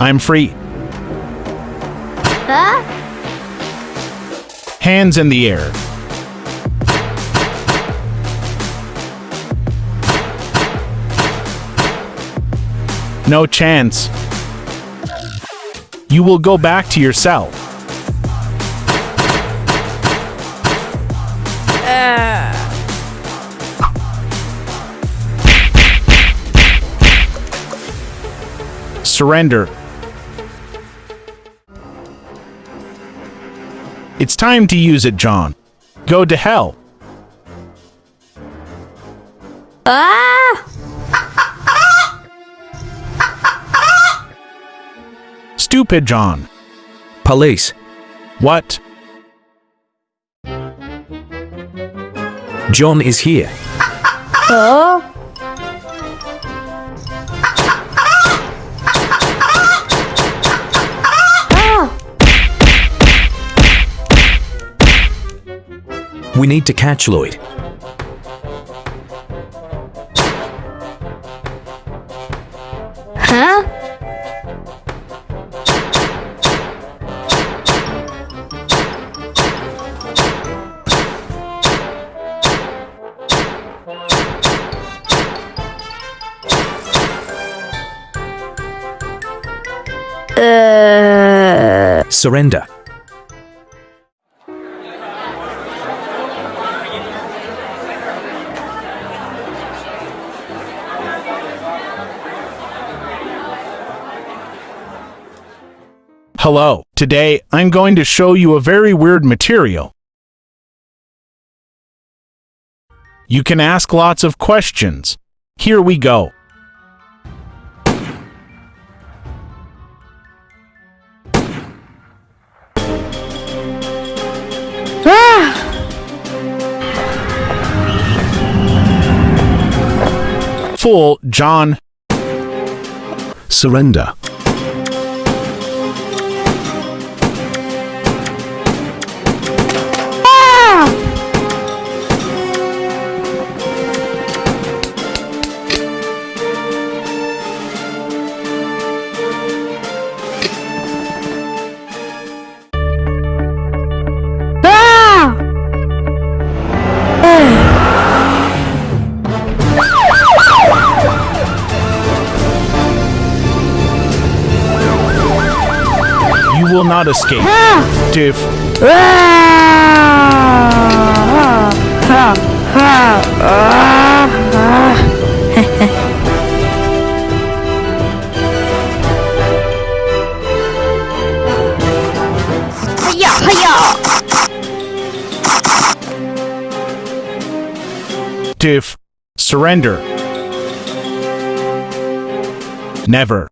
I'm free. Huh? Hands in the air. No chance. You will go back to your cell. Uh. Surrender. It's time to use it, John. Go to hell. Ah! Stupid John. Police. What? John is here. Oh? We need to catch Lloyd. Huh? Uh, Surrender. Hello. Today, I'm going to show you a very weird material. You can ask lots of questions. Here we go. Fool, John. Surrender. You will not escape. Ah! Hiya! Diff. Surrender. Never.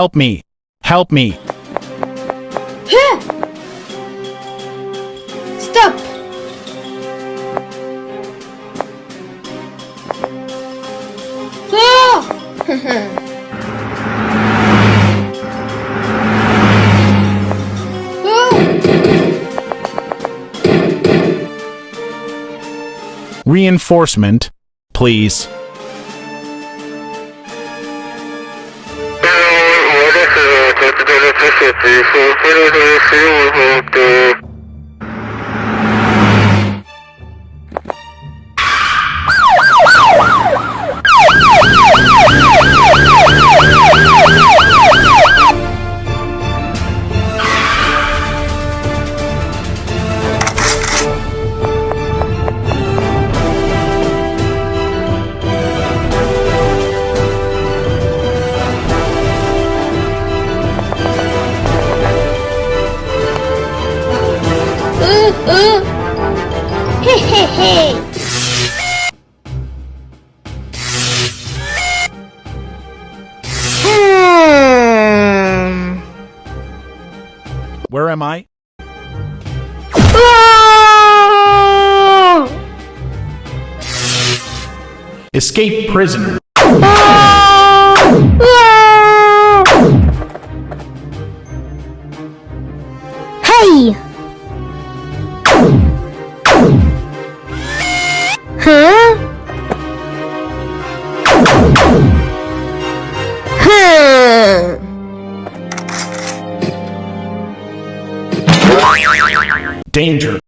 Help me! Help me! Stop! Oh! oh! Reinforcement, please. este, fue, fue, fue, fue, Escape prisoner. Hey! Huh? Hmm. Danger.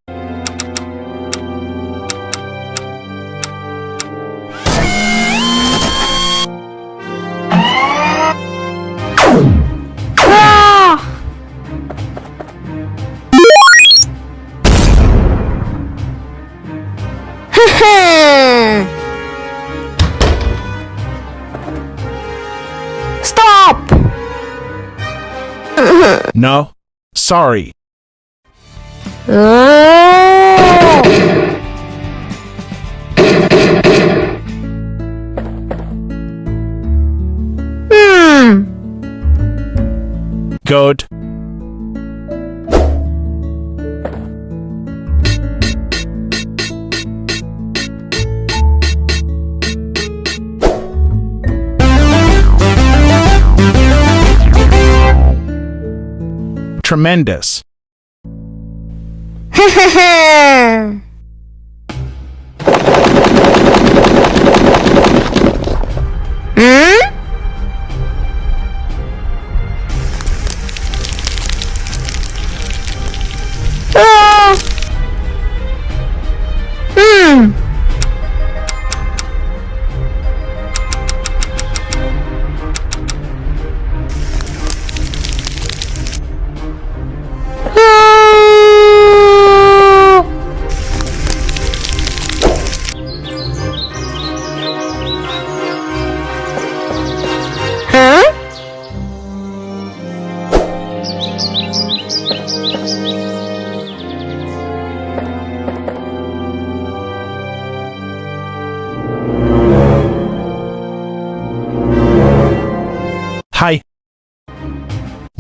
Stop! No. Sorry. Oh! Hmm. Good. Tremendous. Hmm?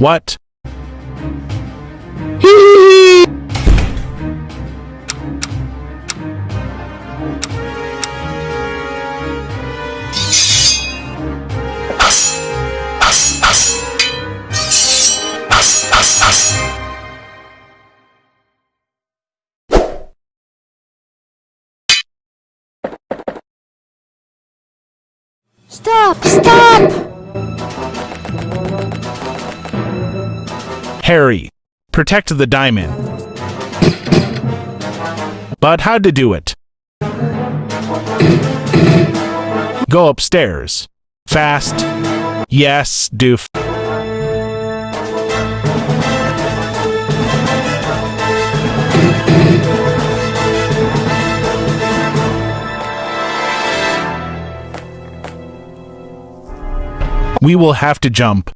What? Stop! Stop! Harry. Protect the diamond. But how to do it? Go upstairs. Fast. Yes, doof. We will have to jump.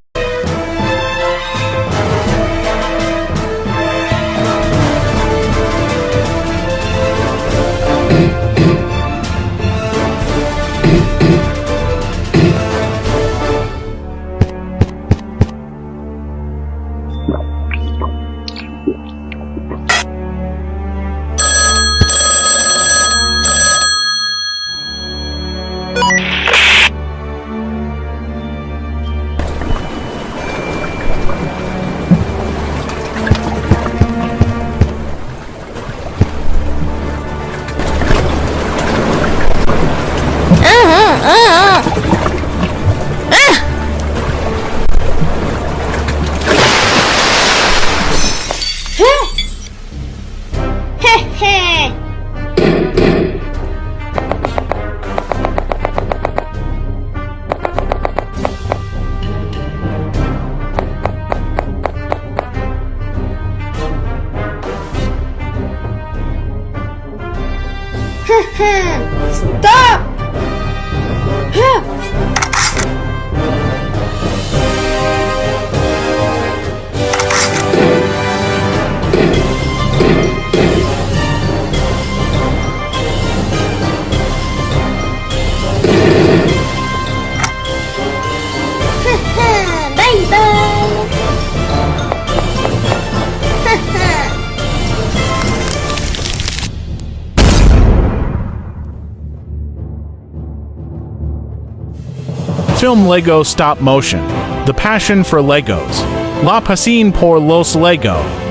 Film Lego Stop Motion. The Passion for Legos. La Pasión por los Lego.